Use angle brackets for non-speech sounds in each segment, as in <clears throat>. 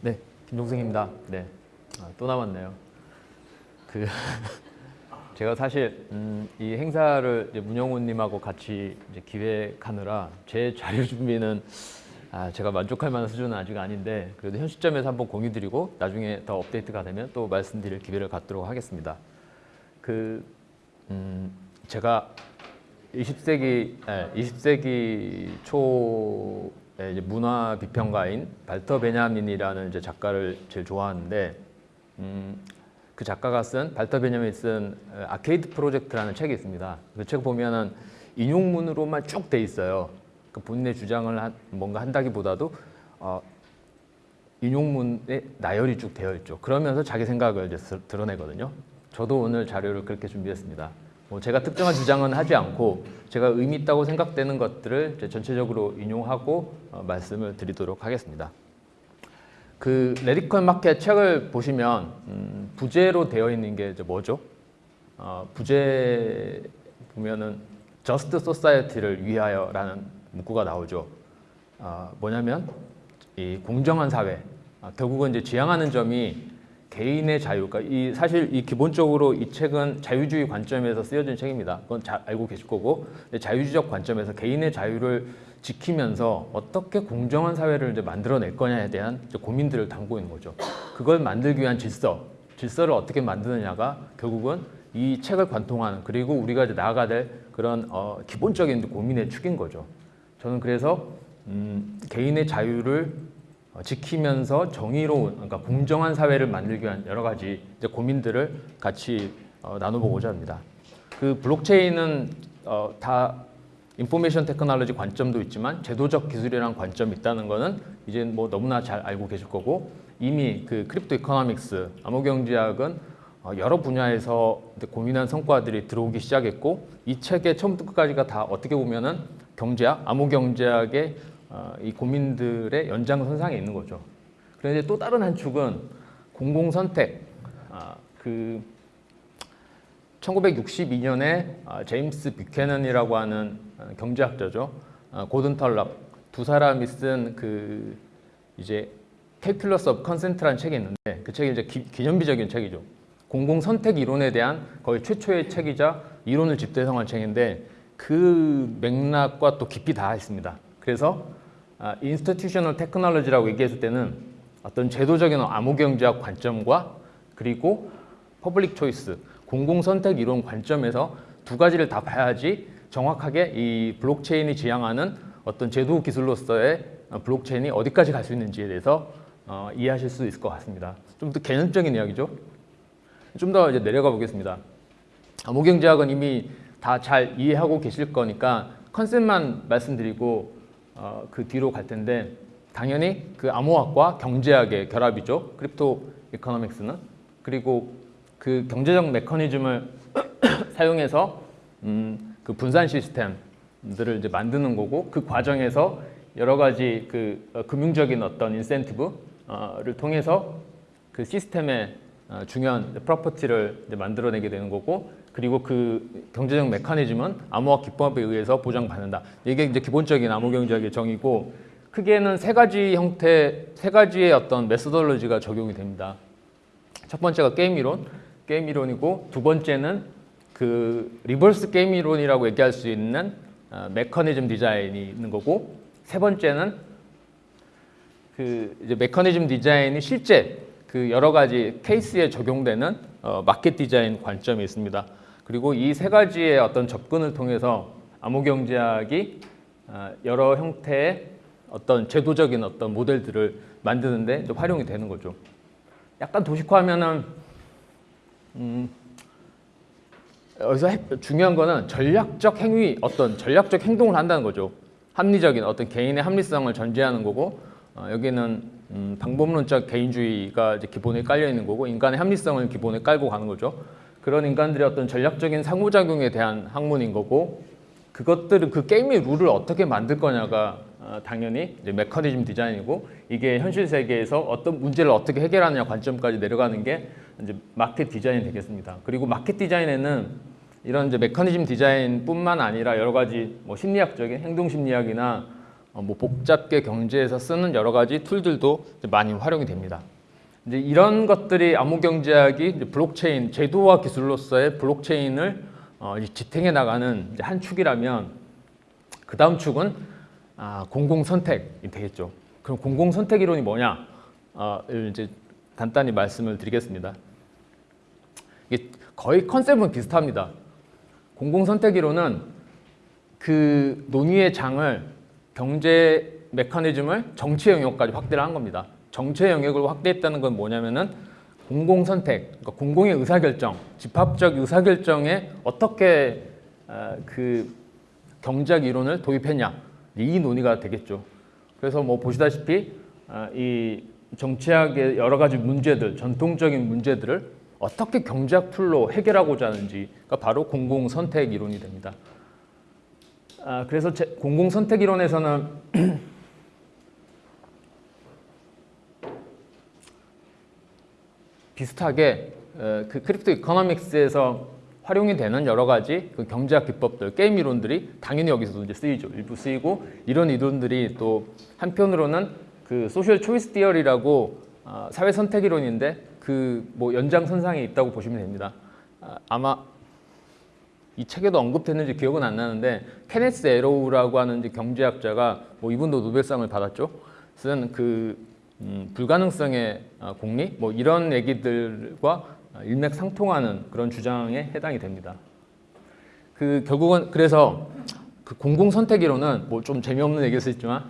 네, 김종승입니다. 네, 아, 또 남았네요. 그 <laughs> 제가 사실 음, 이 행사를 이제 문영훈님하고 같이 이제 기획하느라 제 자료 준비는 아, 제가 만족할 만한 수준은 아직 아닌데 그래도 현 시점에서 한번 공유드리고 나중에 더 업데이트가 되면 또 말씀드릴 기회를 갖도록 하겠습니다. 그 음, 제가 20세기 예, 20세기 초에 이제 문화 비평가인 발터 베냐민이라는 이제 작가를 제일 좋아하는데 음, 그 작가가 쓴 발터 베냐민이 쓴 어, 아케이드 프로젝트라는 책이 있습니다. 그 책 보면은 인용문으로만 쭉 돼 있어요. 그 본인의 주장을 한, 뭔가 한다기보다도 어, 인용문에 나열이 쭉 되어 있죠. 그러면서 자기 생각을 이제 스- 드러내거든요. 저도 오늘 자료를 그렇게 준비했습니다. 뭐 제가 특정한 주장은 하지 않고 제가 의미 있다고 생각되는 것들을 전체적으로 인용하고 어, 말씀을 드리도록 하겠습니다. 그 Radical Market 책을 보시면 음, 부제로 되어 있는 게 뭐죠? 어, 부제 보면은 Just Society를 위하여라는 문구가 나오죠. 어, 뭐냐면 이 공정한 사회. 아, 결국은 이제 지향하는 점이 개인의 자유. 그러니까 이 사실 이 기본적으로 이 책은 자유주의 관점에서 쓰여진 책입니다. 그건 잘 알고 계실 거고 근데 자유주의적 관점에서 개인의 자유를 지키면서 어떻게 공정한 사회를 이제 만들어낼 거냐에 대한 고민들을 담고 있는 거죠. 그걸 만들기 위한 질서, 질서를 어떻게 만드느냐가 결국은 이 책을 관통하는 그리고 우리가 이제 나아가야 될 그런 어, 기본적인 고민의 축인 거죠. 저는 그래서 음, 개인의 자유를 어, 지키면서 정의로운 그러니까 공정한 사회를 만들기 위한 여러 가지 이제 고민들을 같이 어, 나눠보고자 합니다. 그 블록체인은 어, 다 information technology 관점도 있지만 제도적 기술이란 관점이 있다는 거는 이제 뭐 너무나 잘 알고 계실 거고 이미 그 crypto economics 암호경제학은 어, 여러 분야에서 고민한 성과들이 들어오기 시작했고 이 책의 처음부터 끝까지가 다 어떻게 보면은 경제학, 암호경제학의 어, 이 고민들의 연장선상에 있는 거죠. 그런데 또 다른 한 축은 공공선택, 아, 그 1962년에 아, 제임스 뷰캐넌이라고 하는 어, 경제학자죠. 아, 고든 털럭 두 사람이 쓴 그 이제 Calculus of Consent라는 책이 있는데 그 책이 이제 기, 기념비적인 책이죠. 공공 선택 이론에 대한 거의 최초의 책이자 이론을 집대성한 책인데 그 맥락과 또 깊이 닿아 있습니다. 그래서 아, institutional technology라고 얘기했을 때는 어떤 제도적인 암호경제학 관점과 그리고 public choice, 공공 선택 이론 관점에서 두 가지를 다 봐야지 정확하게 이 블록체인이 지향하는 어떤 제도 기술로서의 어, 블록체인이 어디까지 갈 수 있는지에 대해서 어, 이해하실 수 있을 것 같습니다. 좀 더 개념적인 이야기죠. 좀 더 이제 내려가 보겠습니다. 암호경제학은 이미 다 잘 이해하고 계실 거니까 컨셉만 말씀드리고 어, 그 뒤로 갈 텐데 당연히 그 암호학과 경제학의 결합이죠. crypto economics는 그리고 그 경제적 메커니즘을 <coughs> 사용해서 음, 그 분산 시스템들을 이제 만드는 거고 그 과정에서 여러 가지 그 어, 금융적인 어떤 인센티브를 통해서 그 시스템의 어, 중요한 property를 만들어내게 되는 거고 그리고 그 경제적 메커니즘은 암호학 기법에 의해서 보장받는다. 이게 이제 기본적인 암호경제학의 정의고 크게는 세 가지 형태, 세 가지의 어떤 methodology가 적용이 됩니다. 첫 번째가 게임 이론, 게임 이론이고 두 번째는 그 reverse 게임 이론이라고 얘기할 수 있는 어, 메커니즘 디자인이 있는 거고 세 번째는 그 이제 메커니즘 디자인이 실제 그 여러 가지 케이스에 적용되는 어, 마켓 디자인 관점이 있습니다. 그리고 이 세 가지의 어떤 접근을 통해서 암호경제학이 어, 여러 형태의 어떤 제도적인 어떤 모델들을 만드는데 이제 활용이 되는 거죠. 약간 도식화하면은 음, 여기서 해- 중요한 거는 전략적 행위, 어떤 전략적 행동을 한다는 거죠. 합리적인 어떤 개인의 합리성을 전제하는 거고 어, 여기는 음, 방법론적 개인주의가 이제 기본에 깔려 있는 거고 인간의 합리성을 기본에 깔고 가는 거죠. 그런 인간들의 어떤 전략적인 상호작용에 대한 학문인 거고 그것들은 그 게임의 룰을 어떻게 만들 거냐가 어, 당연히 이제 메커니즘 디자인이고 이게 현실 세계에서 어떤 문제를 어떻게 해결하느냐 관점까지 내려가는 게 이제 마켓 디자인이 되겠습니다. 그리고 마켓 디자인에는 이런 이제 메커니즘 디자인뿐만 아니라 여러 가지 뭐 심리학적인 행동 심리학이나 어, 뭐 복잡계 경제에서 쓰는 여러 가지 툴들도 많이 활용이 됩니다. 이제 이런 것들이 암호 경제학이 이제 블록체인 제도와 기술로서의 블록체인을 어, 지탱해 나가는 한 축이라면 그 다음 축은 아, 공공 선택이 되겠죠. 그럼 공공 선택 이론이 뭐냐? 어, 이제 간단히 말씀을 드리겠습니다. 이게 거의 컨셉은 비슷합니다. 공공 선택 이론은 그 논의의 장을 경제 메커니즘을 정치 영역까지 확대를 한 겁니다. 정치 영역을 확대했다는 건 뭐냐면은 공공 선택, 그러니까 공공의 의사 결정, 집합적 의사 결정에 어떻게 어, 그 경제학 이론을 도입했냐 이 논의가 되겠죠. 그래서 뭐 보시다시피 어, 이 정치학의 여러 가지 문제들, 전통적인 문제들을 어떻게 경제학 툴로 해결하고자 하는지가 바로 공공 선택 이론이 됩니다. 아, 그래서 제, 공공 선택 이론에서는 <clears throat> 비슷하게 어, 그 crypto economics에서 활용이 되는 여러 가지 그 경제학 기법들, 게임 이론들이 당연히 여기서도 이제 쓰이죠. 일부 쓰이고 이런 이론들이 또 한편으로는 그 social choice theory라고 어, 사회 선택 이론인데 그 뭐 연장선상에 있다고 보시면 됩니다. 아, 아마 이 책에도 언급됐는지 기억은 안 나는데 케네스 애로우라고 하는 경제학자가 뭐 이분도 노벨상을 받았죠. 쓴그 음, 불가능성의 어, 공리 뭐 이런 얘기들과 일맥상통하는 그런 주장에 해당이 됩니다. 그 결국은 그래서 그 공공 선택 이론은 뭐 좀 재미없는 얘기일 수 있지만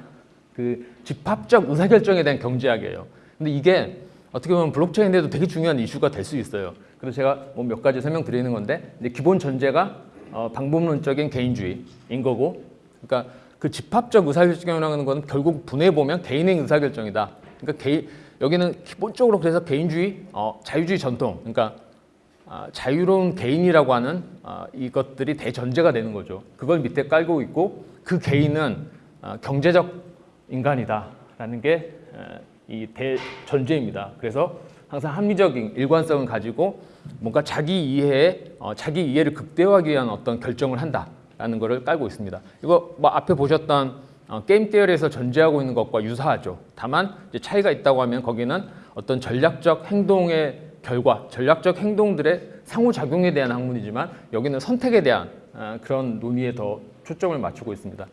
그 집합적 의사결정에 대한 경제학이에요. 근데 이게 어떻게 보면 블록체인에도 되게 중요한 이슈가 될 수 있어요. 그래서 제가 뭐 몇 가지 설명드리는 건데 이제 기본 전제가 어, 방법론적인 개인주의인 거고, 그러니까 그 집합적 의사결정이라는 건 결국 분해 보면 개인의 의사결정이다. 그러니까 개인 여기는 기본적으로 그래서 개인주의, 어, 자유주의 전통, 그러니까 아, 자유로운 개인이라고 하는 아, 이것들이 대전제가 되는 거죠. 그걸 밑에 깔고 있고 그 개인은 아, 경제적 인간이다 라는 게 이 대전제입니다. 그래서 항상 합리적인 일관성을 가지고 뭔가 자기 이해에 어, 자기 이해를 극대화하기 위한 어떤 결정을 한다라는 것을 깔고 있습니다. 이거 뭐 앞에 보셨던 어, 게임 테어리에서 전제하고 있는 것과 유사하죠. 다만 이제 차이가 있다고 하면 거기는 어떤 전략적 행동의 결과, 전략적 행동들의 상호작용에 대한 학문이지만 여기는 선택에 대한 어, 그런 논의에 더 초점을 맞추고 있습니다.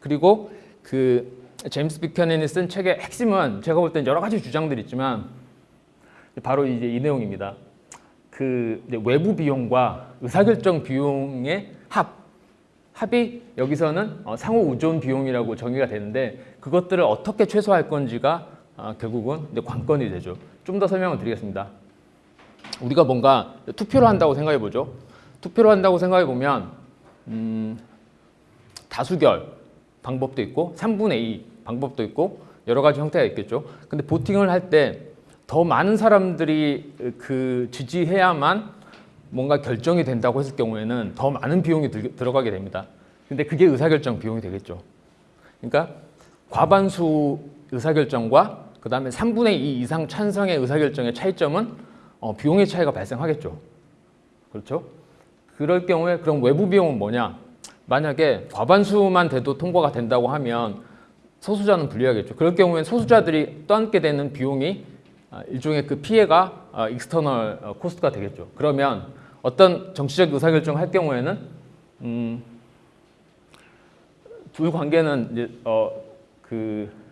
그리고 그 제임스 비켜넨이 쓴 책의 핵심은 제가 볼 땐 여러 가지 주장들이 있지만 바로 이제 이 내용입니다. 그 외부 비용과 의사결정 비용의 합, 합이 여기서는 어, 상호 의존 비용이라고 정의가 되는데 그것들을 어떻게 최소화할 건지가 어, 결국은 관건이 되죠. 좀 더 설명을 드리겠습니다. 우리가 뭔가 투표를 한다고 생각해 보죠. 투표를 한다고 생각해 보면 음, 다수결 방법도 있고 3분의 2 방법도 있고 여러 가지 형태가 있겠죠. 근데 보팅을 할 때 더 많은 사람들이 그 지지해야만 뭔가 결정이 된다고 했을 경우에는 더 많은 비용이 들, 들어가게 됩니다. 근데 그게 의사결정 비용이 되겠죠. 그러니까 과반수 의사결정과 그 다음에 3분의 2 이상 찬성의 의사결정의 차이점은 어, 비용의 차이가 발생하겠죠. 그렇죠? 그럴 경우에 그럼 외부 비용은 뭐냐? 만약에 과반수만 돼도 통과가 된다고 하면 소수자는 불리하겠죠. 그럴 경우엔 소수자들이 떠안게 되는 비용이 아, 일종의 그 피해가 external 어, cost가 되겠죠. 그러면 어떤 정치적 의사결정을 할 경우에는 음, 둘 관계는 이제 어, 그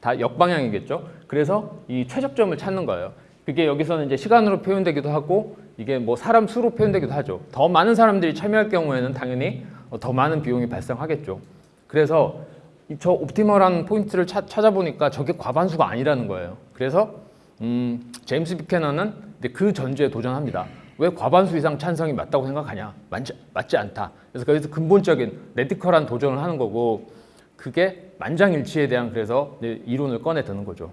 다 역방향이겠죠. 그래서 이 최적점을 찾는 거예요. 그게 여기서는 이제 시간으로 표현되기도 하고 이게 뭐 사람 수로 표현되기도 하죠. 더 많은 사람들이 참여할 경우에는 당연히 더 많은 비용이 발생하겠죠. 그래서 저 옵티멀한 포인트를 차, 찾아보니까 저게 과반수가 아니라는 거예요. 그래서 음, 제임스 비캐너는 그 전제에 도전합니다. 왜 과반수 이상 찬성이 맞다고 생각하냐? 맞지, 맞지 않다. 그래서 거기서 근본적인 레디컬한 도전을 하는 거고 그게 만장일치에 대한 그래서 이론을 꺼내 드는 거죠.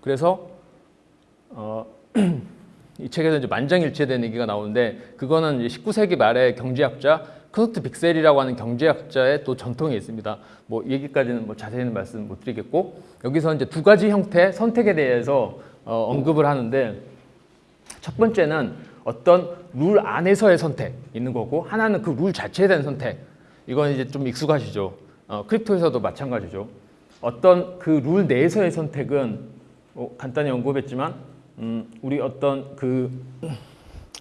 그래서 어, <clears throat> 이 책에서 이제 만장일치에 대한 얘기가 나오는데 그거는 19세기 말에 경제학자 크누트 빅셀이라고 하는 경제학자의 또 전통이 있습니다. 뭐 얘기까지는 뭐 자세히는 말씀 못 드리겠고 여기서 이제 두 가지 형태 선택에 대해서 어, 언급을 하는데 첫 번째는 어떤 룰 안에서의 선택 있는 거고 하나는 그 룰 자체에 대한 선택. 이건 이제 좀 익숙하시죠. 어, crypto에서도 마찬가지죠. 어떤 그 룰 내에서의 선택은 어, 간단히 언급했지만 음, 우리 어떤 그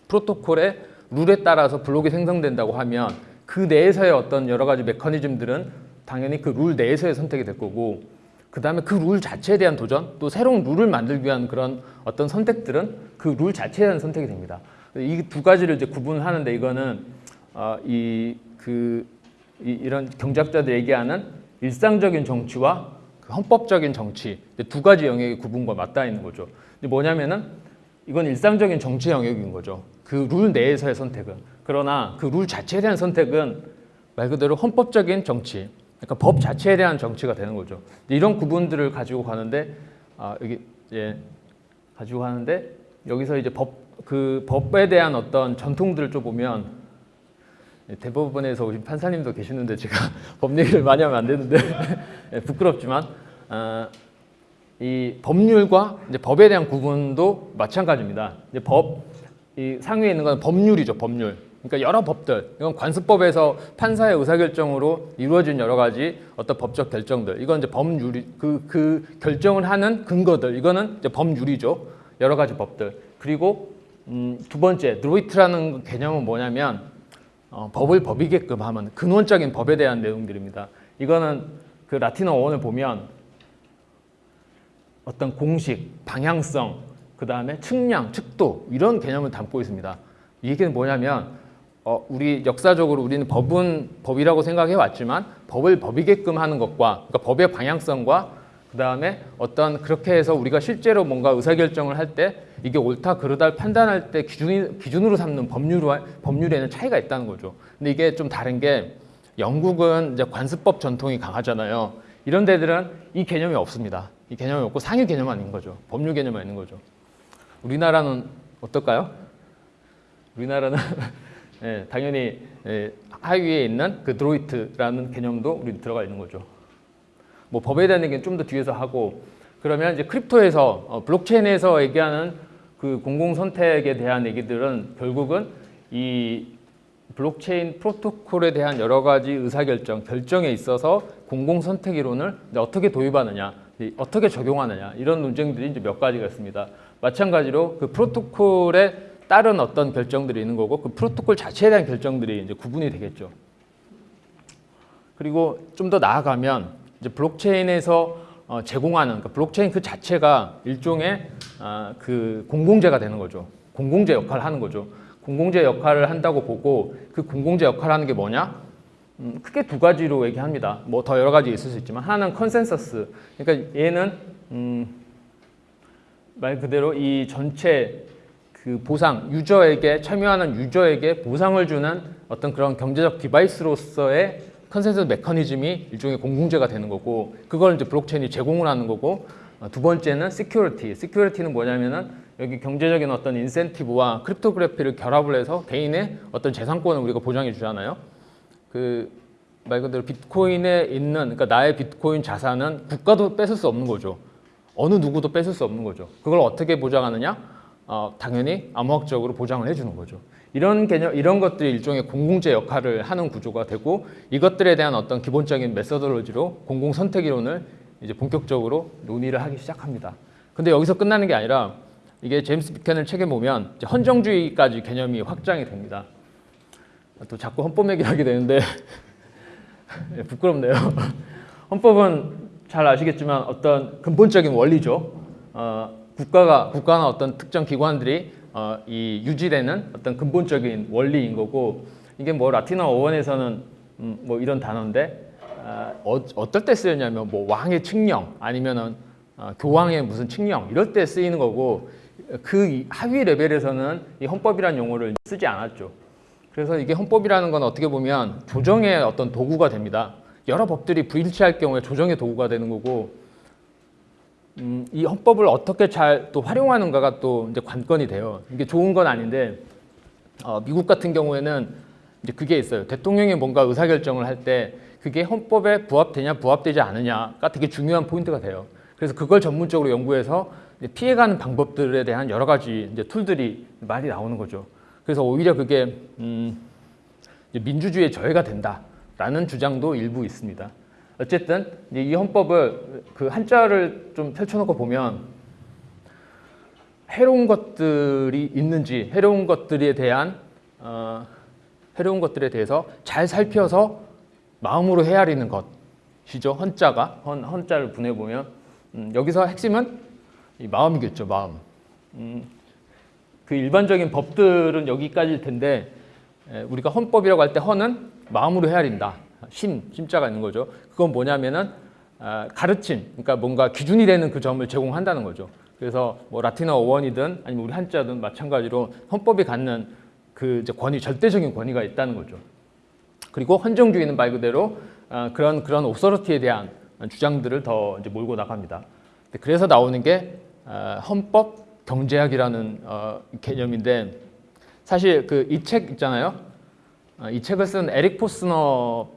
프로토콜의 룰에 따라서 블록이 생성된다고 하면 그 내에서의 어떤 여러 가지 메커니즘들은 당연히 그 룰 내에서의 선택이 될 거고 그 다음에 그 룰 자체에 대한 도전 또 새로운 룰을 만들기 위한 그런 어떤 선택들은 그 룰 자체에 대한 선택이 됩니다. 이 두 가지를 이제 구분하는데 이거는 어, 이그 이런 경제학자들 얘기하는 일상적인 정치와 그 헌법적인 정치 두 가지 영역의 구분과 맞닿아 있는 거죠. 뭐냐면은 이건 일상적인 정치 영역인 거죠. 그 룰 내에서의 선택은. 그러나 그 룰 자체에 대한 선택은 말 그대로 헌법적인 정치, 그러니까 법 자체에 대한 정치가 되는 거죠. 이런 구분들을 가지고 가는데 아, 여기 이제 가지고 가는데 여기서 이제 법 그 법에 대한 어떤 전통들을 좀 보면 대법원에서 오신 판사님도 계시는데 제가 <laughs> 법 얘기를 많이 하면 안 되는데 <laughs> 예, 부끄럽지만 어, 이 법률과 이제 법에 대한 구분도 마찬가지입니다. 이제 법, 이 상위에 있는 건 법률이죠, 법률. 그러니까 여러 법들, 이건 관습법에서 판사의 의사결정으로 이루어진 여러 가지 어떤 법적 결정들, 이건 이제 법률이 그, 그 결정을 하는 근거들, 이거는 이제 법률이죠. 여러 가지 법들. 그리고 음, 두 번째, 드로이트라는 개념은 뭐냐면 어, 법을 법이게끔 하면 근원적인 법에 대한 내용들입니다. 이거는 그 라틴어 어원을 보면 어떤 공식, 방향성, 그 다음에 측량, 측도 이런 개념을 담고 있습니다. 이 얘기는 뭐냐면 어, 우리 역사적으로 우리는 법은 법이라고 생각해 왔지만 법을 법이게끔 하는 것과 그러니까 법의 방향성과 그 다음에 어떤 그렇게 해서 우리가 실제로 뭔가 의사결정을 할 때 이게 옳다 그르다를 판단할 때 기준, 기준으로 삼는 법률과 법률에는 차이가 있다는 거죠. 근데 이게 좀 다른 게 영국은 이제 관습법 전통이 강하잖아요. 이런 데들은 이 개념이 없습니다. 이 개념이 없고 상위 개념만 있는 거죠. 법률 개념만 있는 거죠. 우리나라는 어떨까요? 우리나라는 <laughs> 예, 당연히 예, 하위에 있는 그 드로이트라는 개념도 우리 들어가 있는 거죠. 뭐 법에 대한 얘기는 좀 더 뒤에서 하고 그러면 이제 crypto에서 어, 블록체인에서 얘기하는 그 공공 선택에 대한 얘기들은 결국은 이 블록체인 프로토콜에 대한 여러 가지 의사결정, 결정에 있어서 공공 선택 이론을 어떻게 도입하느냐, 어떻게 적용하느냐 이런 논쟁들이 이제 몇 가지가 있습니다. 마찬가지로 그 프로토콜에 따른 어떤 결정들이 있는 거고 그 프로토콜 자체에 대한 결정들이 이제 구분이 되겠죠. 그리고 좀 더 나아가면 이제 블록체인에서 어, 제공하는 그러니까 블록체인 그 자체가 일종의 어, 그 공공재가 되는 거죠. 공공재 역할을 하는 거죠. 공공재 역할을 한다고 보고 그 공공재 역할을 하는 게 뭐냐? 음, 크게 두 가지로 얘기합니다. 뭐 더 여러 가지 있을 수 있지만 하나는 컨센서스. 그러니까 얘는 음, 말 그대로 이 전체 그 보상 유저에게 참여하는 유저에게 보상을 주는 어떤 그런 경제적 device로서의 consensus 메커니즘이 일종의 공공재가 되는 거고 그걸 이제 블록체인이 제공을 하는 거고 어, 두 번째는 security. security는 뭐냐면은 여기 경제적인 어떤 인센티브와 cryptography를 결합을 해서 개인의 어떤 재산권을 우리가 보장해 주잖아요. 그 말 그대로 비트코인에 있는 그러니까 나의 비트코인 자산은 국가도 뺏을 수 없는 거죠. 어느 누구도 뺏을 수 없는 거죠. 그걸 어떻게 보장하느냐? 어, 당연히 암호학적으로 보장을 해주는 거죠. 이런 개념, 이런 것들이 일종의 공공재 역할을 하는 구조가 되고 이것들에 대한 어떤 기본적인 메서돌로지로 공공 선택 이론을 이제 본격적으로 논의를 하기 시작합니다. 근데 여기서 끝나는 게 아니라 이게 제임스 비켄을 책에 보면 헌정주의까지 개념이 확장이 됩니다. 또 자꾸 헌법 얘기를 하게 되는데 네, <laughs> 부끄럽네요. <laughs> 헌법은 잘 아시겠지만 어떤 근본적인 원리죠. 어, 국가가 국가나 어떤 특정 기관들이 어, 이 유지되는 어떤 근본적인 원리인 거고 이게 뭐 라틴어 어원에서는 음, 뭐 이런 단어인데 어, 어떨 때 쓰였냐면 뭐 왕의 칙령 아니면은 어, 교황의 무슨 칙령 이럴 때 쓰이는 거고 그 하위 레벨에서는 이 헌법이라는 용어를 쓰지 않았죠. 그래서 이게 헌법이라는 건 어떻게 보면 조정의 어떤 도구가 됩니다. 여러 법들이 불일치할 경우에 조정의 도구가 되는 거고 음, 이 헌법을 어떻게 잘 또 활용하는가가 또 이제 관건이 돼요. 이게 좋은 건 아닌데 어, 미국 같은 경우에는 이제 그게 있어요. 대통령이 뭔가 의사결정을 할 때 그게 헌법에 부합되냐 부합되지 않느냐가 되게 중요한 포인트가 돼요. 그래서 그걸 전문적으로 연구해서 피해가는 방법들에 대한 여러 가지 이제 툴들이 많이 나오는 거죠. 그래서 오히려 그게 음, 민주주의의 저해가 된다라는 주장도 일부 있습니다. 어쨌든 이 헌법을 그 한자를 좀 펼쳐놓고 보면 해로운 것들이 있는지 해로운 것들에 대한 어, 해로운 것들에 대해서 잘 살펴서 마음으로 헤아리는 것이죠. 헌자가 헌, 헌자를 분해 보면 음, 여기서 핵심은 이 마음이겠죠. 마음. 음, 그 일반적인 법들은 여기까지일 텐데 에, 우리가 헌법이라고 할 때 헌은 마음으로 헤아린다. 심, 심자가 있는 거죠. 그건 뭐냐면은 아, 가르침, 그러니까 뭔가 기준이 되는 그 점을 제공한다는 거죠. 그래서 뭐 라틴어 어원이든 아니면 우리 한자든 마찬가지로 헌법이 갖는 그 권위, 절대적인 권위가 있다는 거죠. 그리고 헌정주의는 말 그대로 아, 그런 그런 오서리티에 대한 주장들을 더 이제 몰고 나갑니다. 그래서 나오는 게 아, 헌법 경제학이라는 어, 개념인데 사실 그 이 책 있잖아요. 아, 이 책을 쓴 에릭 포스너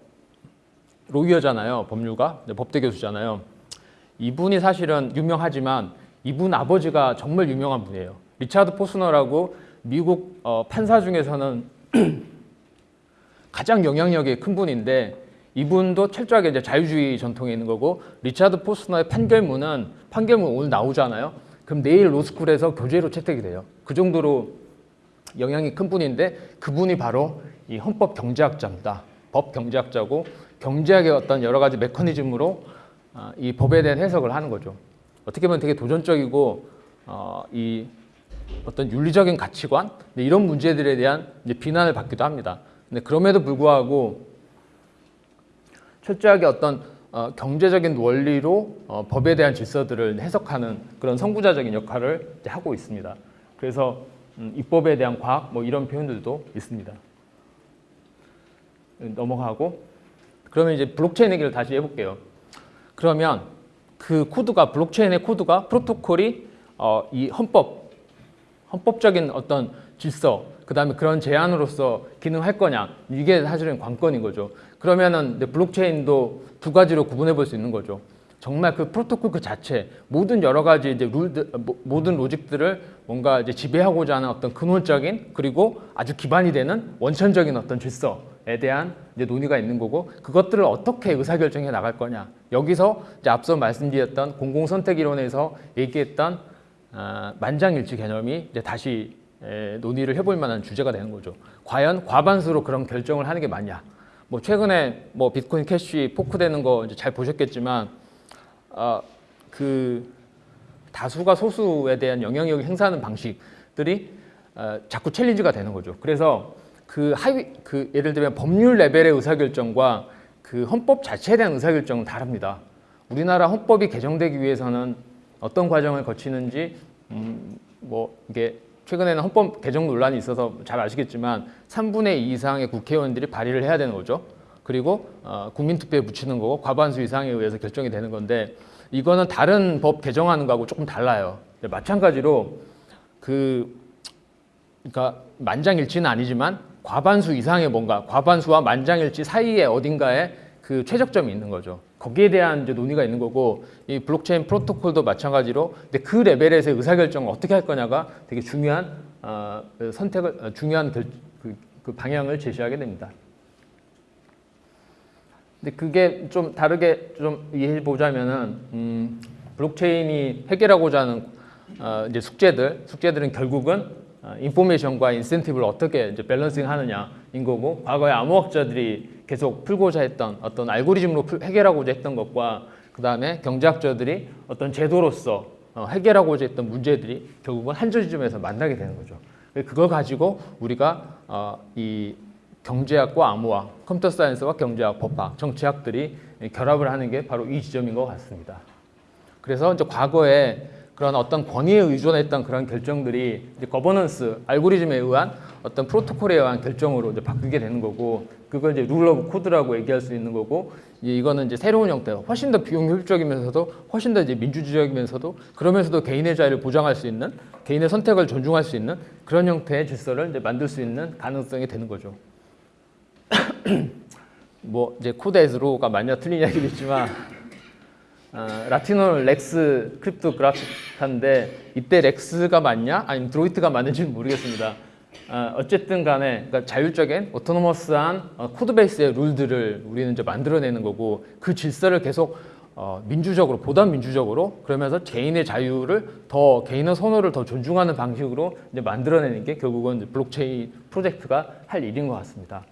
lawyer잖아요. 법률가 네, 법대 교수잖아요. 이분이 사실은 유명하지만 이분 아버지가 정말 유명한 분이에요. 리차드 포스너라고 미국 어, 판사 중에서는 <clears throat> 가장 영향력이 큰 분인데 이분도 철저하게 이제 자유주의 전통에 있는 거고 리차드 포스너의 판결문은 판결문 오늘 나오잖아요. 그럼 내일 로스쿨에서 교재로 채택이 돼요. 그 정도로 영향이 큰 분인데 그분이 바로 이 헌법 경제학자입니다. 법 경제학자고 경제학의 어떤 여러 가지 메커니즘으로 아, 이 법에 대한 해석을 하는 거죠. 어떻게 보면 되게 도전적이고 어, 이 어떤 윤리적인 가치관 네, 이런 문제들에 대한 비난을 받기도 합니다. 근데 그럼에도 불구하고 철저하게 어떤 어, 경제적인 원리로 어, 법에 대한 질서들을 해석하는 그런 선구자적인 역할을 하고 있습니다. 그래서 음, 입법에 대한 과학 뭐 이런 표현들도 있습니다. 넘어가고 그러면 이제 블록체인 얘기를 다시 해볼게요. 그러면 그 코드가 블록체인의 코드가 프로토콜이 어, 이 헌법 헌법적인 어떤 질서 그 다음에 그런 제안으로서 기능할 거냐 이게 사실은 관건인 거죠. 그러면은 블록체인도 두 가지로 구분해 볼 수 있는 거죠. 정말 그 프로토콜 그 자체 모든 여러 가지 이제 룰 모든 로직들을 뭔가 이제 지배하고자 하는 어떤 근원적인 그리고 아주 기반이 되는 원천적인 어떤 질서에 대한 이제 논의가 있는 거고 그것들을 어떻게 의사결정해 나갈 거냐 여기서 이제 앞서 말씀드렸던 공공선택 이론에서 얘기했던 아, 만장일치 개념이 이제 다시 에, 논의를 해볼 만한 주제가 되는 거죠. 과연 과반수로 그런 결정을 하는 게 맞냐? 뭐 최근에 뭐 비트코인 캐시 fork되는 거 이제 잘 보셨겠지만 어, 그 다수가 소수에 대한 영향력을 행사하는 방식들이 어, 자꾸 challenge가 되는 거죠. 그래서 그 하위 그 예를 들면 법률 레벨의 의사결정과 그 헌법 자체에 대한 의사결정은 다릅니다. 우리나라 헌법이 개정되기 위해서는 어떤 과정을 거치는지 음, 뭐 이게 최근에는 헌법 개정 논란이 있어서 잘 아시겠지만 3분의 2 이상의 국회의원들이 발의를 해야 되는 거죠. 그리고 어, 국민투표에 붙이는 거고 과반수 이상에 의해서 결정이 되는 건데 이거는 다른 법 개정하는 거하고 조금 달라요. 마찬가지로 그 그러니까 만장일치는 아니지만 과반수 이상의 뭔가 과반수와 만장일치 사이에 어딘가에 그 최적점이 있는 거죠. 거기에 대한 이제 논의가 있는 거고 이 블록체인 프로토콜도 마찬가지로 근데 그 레벨에서 의사결정을 어떻게 할 거냐가 되게 중요한 어, 그 선택을 어, 중요한 결, 그, 그 방향을 제시하게 됩니다. 근데 그게 좀 다르게 좀 이해해 보자면은 음, 블록체인이 해결하고자 하는 어, 이제 숙제들 숙제들은 결국은 어, information과 인센티브를 어떻게 이제 balancing 하느냐인 거고 과거에 암호학자들이 계속 풀고자 했던 어떤 알고리즘으로 풀, 해결하고자 했던 것과 그 다음에 경제학자들이 어떤 제도로서 어, 해결하고자 했던 문제들이 결국은 한 지점에서 만나게 되는 거죠. 그걸 가지고 우리가 어, 이 경제학과 암호학, computer science와 경제학, 법학, 정치학들이 결합을 하는 게 바로 이 지점인 것 같습니다. 그래서 이제 과거에 그런 어떤 권위에 의존했던 그런 결정들이 이제 거버넌스, 알고리즘에 의한 어떤 프로토콜에 의한 결정으로 이제 바뀌게 되는 거고 그걸 이제 rule of code라고 얘기할 수 있는 거고 이거는 이제 새로운 형태, 훨씬 더 비용 효율적이면서도 훨씬 더 이제 민주주의적이면서도 그러면서도 개인의 자유를 보장할 수 있는 개인의 선택을 존중할 수 있는 그런 형태의 질서를 이제 만들 수 있는 가능성이 되는 거죠. <coughs> 뭐 이제 code is law가 맞냐 이야기도 있지만 어, 라틴어는 lex cryptographica인데 이때 lex가 맞냐 아니면 droit가 맞는지는 모르겠습니다. 어, 어쨌든 간에 그러니까 자율적인 autonomous한 어, code base의 룰들을 우리는 이제 만들어내는 거고 그 질서를 계속 어, 민주적으로 보다 민주적으로 그러면서 개인의 자유를 더 개인의 선호를 더 존중하는 방식으로 이제 만들어내는 게 결국은 블록체인 프로젝트가 할 일인 것 같습니다.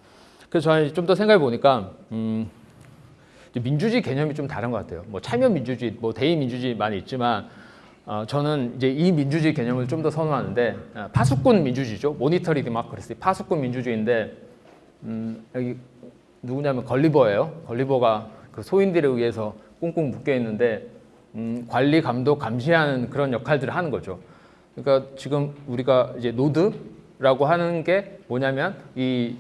그래서 저는 좀 더 생각해 보니까 음, 민주주의 개념이 좀 다른 것 같아요. 뭐 참여 민주주의, 뭐 대의 민주주의 많이 있지만 어, 저는 이제 이 민주주의 개념을 좀 더 선호하는데 어, 파수꾼 민주주의죠. monitory democracy 파수꾼 민주주의인데 음, 여기 누구냐면 걸리버예요. 걸리버가 그 소인들에 의해서 꽁꽁 묶여 있는데 음, 관리, 감독, 감시하는 그런 역할들을 하는 거죠. 그러니까 지금 우리가 이제 노드라고 하는 게 뭐냐면 이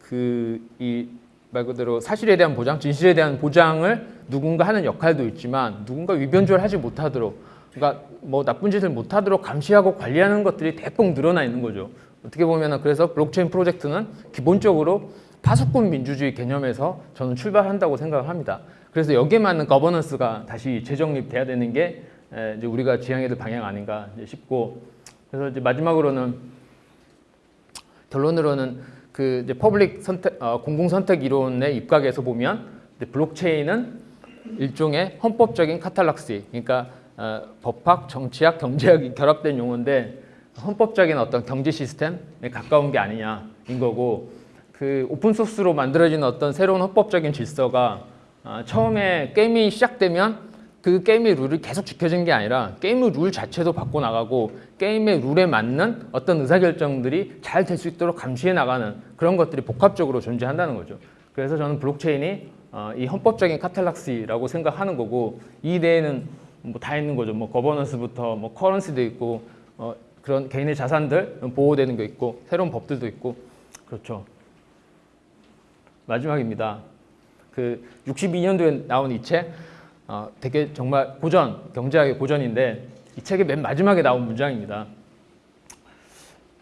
그이 말 그대로 사실에 대한 보장, 진실에 대한 보장을 누군가 하는 역할도 있지만 누군가 위변조를 하지 못하도록 그러니까 뭐 나쁜 짓을 못하도록 감시하고 관리하는 것들이 대폭 늘어나 있는 거죠. 어떻게 보면은 그래서 블록체인 프로젝트는 기본적으로 파수꾼 민주주의 개념에서 저는 출발한다고 생각을 합니다. 그래서 여기에 맞는 거버넌스가 다시 재정립돼야 되는 게 에, 이제 우리가 지향해야 될 방향 아닌가 싶고 그래서 이제 마지막으로는 결론으로는 그 이제 public 선택 어, 공공 선택 이론에 입각해서 보면 블록체인은 일종의 헌법적인 catallaxy 그러니까 어, 법학, 정치학, 경제학이 결합된 용어인데 헌법적인 어떤 경제 시스템에 가까운 게 아니냐인 거고 그 open source로 만들어진 어떤 새로운 헌법적인 질서가 아, 처음에 게임이 시작되면 그 게임의 룰이 계속 지켜진 게 아니라 게임의 룰 자체도 바꿔 나가고 게임의 룰에 맞는 어떤 의사결정들이 잘 될 수 있도록 감시해 나가는 그런 것들이 복합적으로 존재한다는 거죠. 그래서 저는 블록체인이 어, 이 헌법적인 카탈락시라고 생각하는 거고 이 내에는 뭐 다 있는 거죠. 뭐 거버넌스부터 뭐 커런시도 있고 어, 그런 개인의 자산들 보호되는 게 있고 새로운 법들도 있고 그렇죠. 마지막입니다. 그 62년도에 나온 이 책, 어, 되게 정말 고전, 경제학의 고전인데 이 책의 맨 마지막에 나온 문장입니다.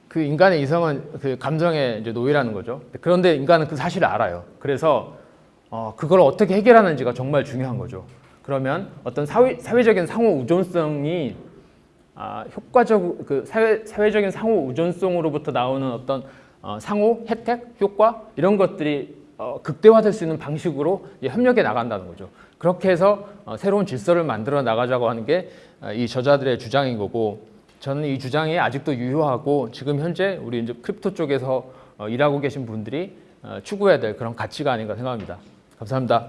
그 인간의 이성은 그 감정의 노예라는 거죠. 그런데 인간은 그 사실을 알아요. 그래서 어, 그걸 어떻게 해결하는지가 정말 중요한 거죠. 그러면 어떤 사회, 사회적인 상호 의존성이 아, 효과적 그 사회, 사회적인 상호 의존성으로부터 나오는 어떤 어, 상호 혜택, 효과 이런 것들이 어, 극대화될 수 있는 방식으로 협력해 나간다는 거죠. 그렇게 해서 어, 새로운 질서를 만들어 나가자고 하는 게 이 저자들의 주장인 거고 저는 이 주장이 아직도 유효하고 지금 현재 우리 이제 crypto 쪽에서 어, 일하고 계신 분들이 어, 추구해야 될 그런 가치가 아닌가 생각합니다. 감사합니다.